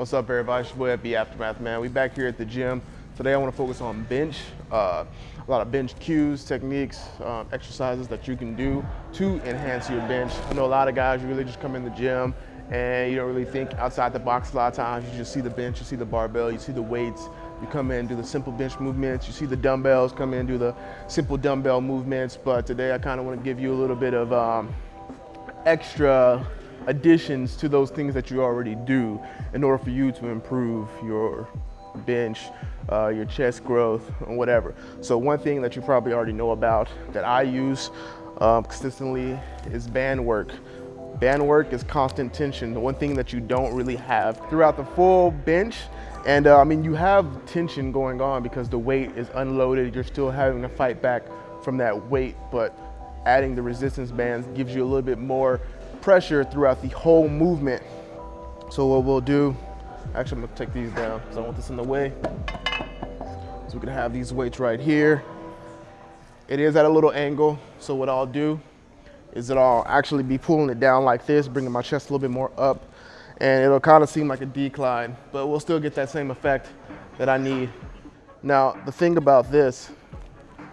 What's up, everybody? It's your boy FB Aftermath, man. We back here at the gym. Today I want to focus on bench. Uh, a lot of bench cues, techniques, um, exercises that you can do to enhance your bench. I know a lot of guys, really just come in the gym and you don't really think outside the box a lot of times. You just see the bench, you see the barbell, you see the weights. You come in, do the simple bench movements. You see the dumbbells, come in, do the simple dumbbell movements. But today I kind of want to give you a little bit of um, extra additions to those things that you already do in order for you to improve your bench, uh, your chest growth, and whatever. So one thing that you probably already know about that I use um, consistently is band work. Band work is constant tension, the one thing that you don't really have throughout the full bench. And uh, I mean, you have tension going on because the weight is unloaded. You're still having to fight back from that weight, but adding the resistance bands gives you a little bit more pressure throughout the whole movement. So what we'll do, actually I'm gonna take these down because I want this in the way. So we can have these weights right here. It is at a little angle, so what I'll do is that I'll actually be pulling it down like this, bringing my chest a little bit more up, and it'll kind of seem like a decline, but we'll still get that same effect that I need. Now, the thing about this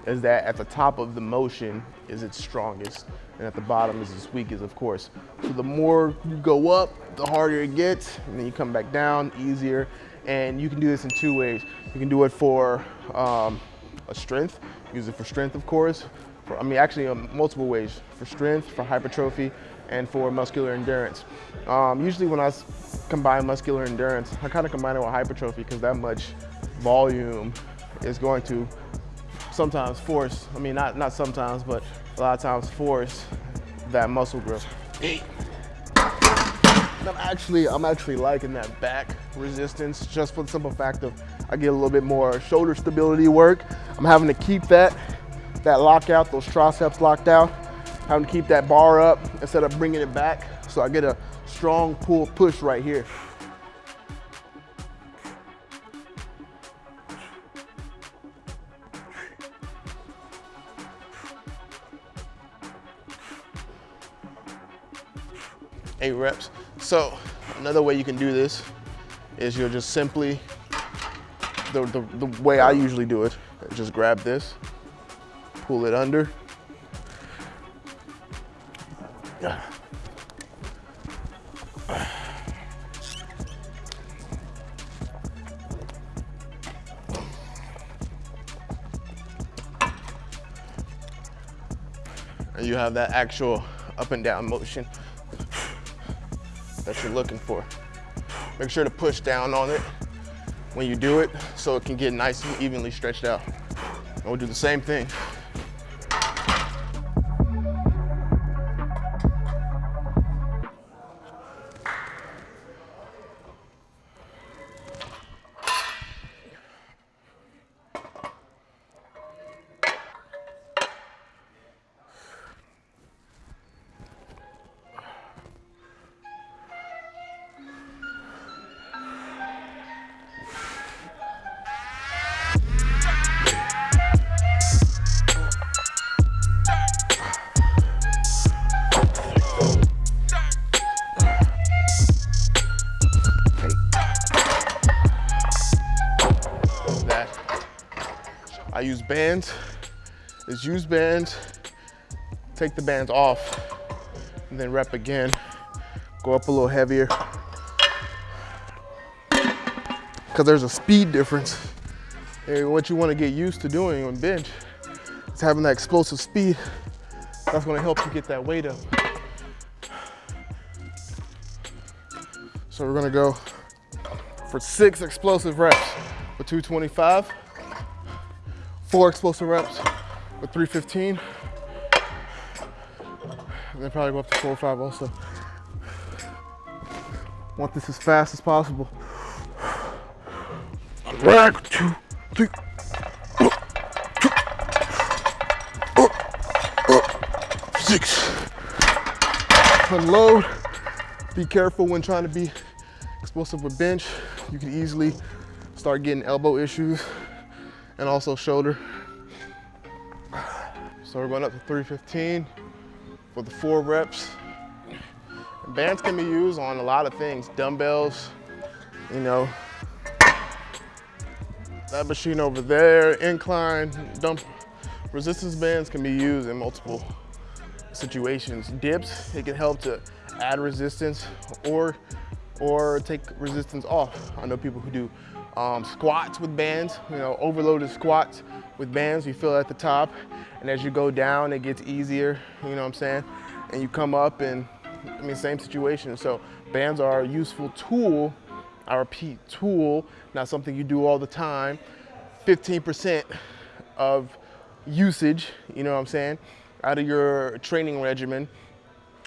is that at the top of the motion is its strongest and at the bottom is its weakest, of course. So the more you go up, the harder it gets, and then you come back down easier. And you can do this in two ways. You can do it for um, a strength, use it for strength, of course. For, I mean, actually, um, multiple ways. For strength, for hypertrophy, and for muscular endurance. Um, usually when I combine muscular endurance, I kind of combine it with hypertrophy because that much volume is going to sometimes force, I mean, not, not sometimes, but a lot of times force that muscle growth. I'm actually, I'm actually liking that back resistance just for the simple fact of I get a little bit more shoulder stability work. I'm having to keep that, that lockout, those triceps locked out, having to keep that bar up instead of bringing it back. So I get a strong pull push right here. Eight reps. So another way you can do this is you'll just simply, the, the, the way I usually do it, just grab this, pull it under. And you have that actual up and down motion you're looking for. Make sure to push down on it when you do it so it can get nice and evenly stretched out. And we'll do the same thing I use bands. Is use bands, take the bands off, and then rep again. Go up a little heavier. Because there's a speed difference. And what you want to get used to doing on bench is having that explosive speed. That's going to help you get that weight up. So we're going to go for six explosive reps with 225 four explosive reps with 315. And then probably go up to four or five also. Want this as fast as possible. Rack, two, three. Six. Unload. Be careful when trying to be explosive with bench. You can easily start getting elbow issues and also shoulder. So we're going up to 315 for the four reps. bands can be used on a lot of things, dumbbells, You know, that machine over there, incline, dump, resistance bands can be used in multiple situations. Dips, it can help to add resistance or, or take resistance off. I know people who do um, squats with bands, you know, overloaded squats with bands, you feel at the top, and as you go down, it gets easier, you know what I'm saying? And you come up and, I mean, same situation. So bands are a useful tool, I repeat, tool, not something you do all the time. 15% of usage, you know what I'm saying, out of your training regimen.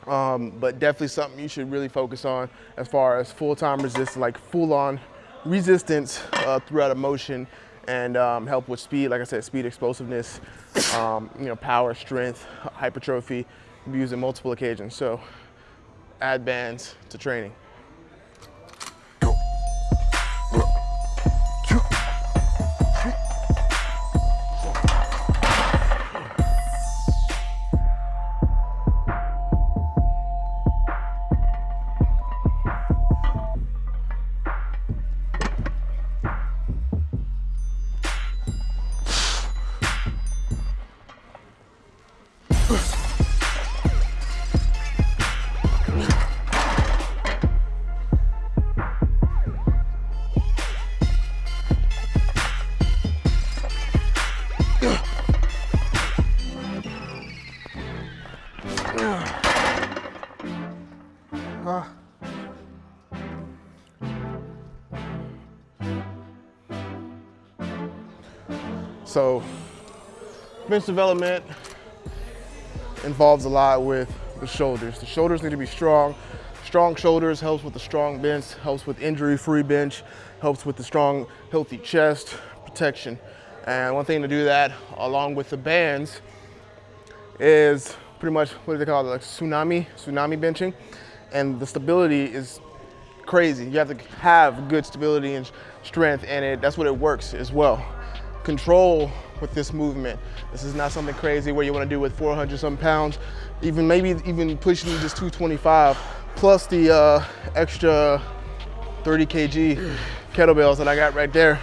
Um, but definitely something you should really focus on as far as full-time resistance, like full-on resistance uh, throughout a motion and um, help with speed, like I said, speed, explosiveness, um, you know, power, strength, hypertrophy, be used in multiple occasions. So add bands to training. So bench development involves a lot with the shoulders. The shoulders need to be strong. Strong shoulders helps with the strong bench, helps with injury-free bench, helps with the strong, healthy chest protection. And one thing to do that along with the bands is pretty much, what do they call it, like tsunami, tsunami benching. And the stability is crazy. You have to have good stability and strength and it, that's what it works as well control with this movement. This is not something crazy where you want to do with 400 some pounds, even maybe even pushing just 225 plus the uh, extra 30 kg kettlebells that I got right there.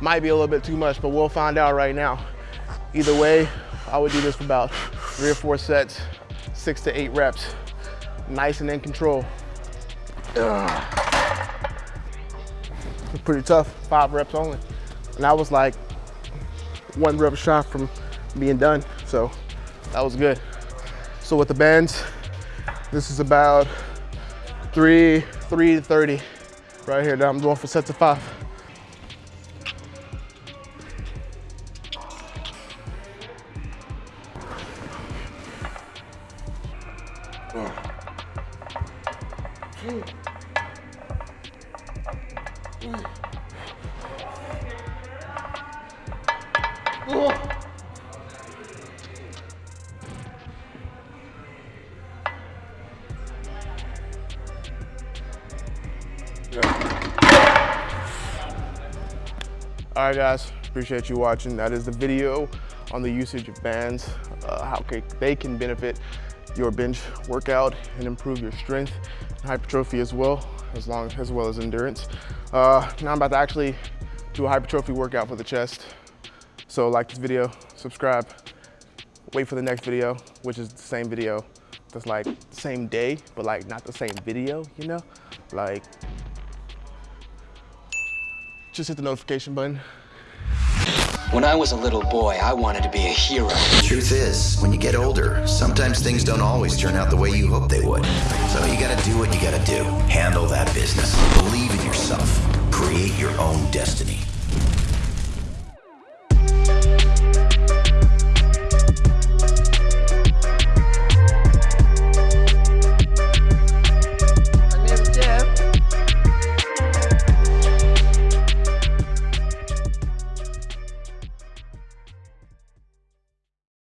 Might be a little bit too much, but we'll find out right now. Either way, I would do this for about three or four sets, six to eight reps. Nice and in control. Ugh. It's pretty tough, five reps only. And I was like one rep shot from being done. So that was good. So with the bands, this is about three, three to 30 right here. Now I'm going for sets of five. Oh. All right, guys, appreciate you watching. That is the video on the usage of bands, uh, how they can benefit your bench workout and improve your strength and hypertrophy as well, as long as well as endurance. Uh, now I'm about to actually do a hypertrophy workout for the chest. So like this video, subscribe, wait for the next video, which is the same video that's like same day, but like not the same video, you know? Like just hit the notification button. When I was a little boy, I wanted to be a hero. The truth is, when you get older, sometimes things don't always turn out the way you hope they would. So you gotta do what you gotta do. Handle that business. Believe in yourself. Create your own destiny.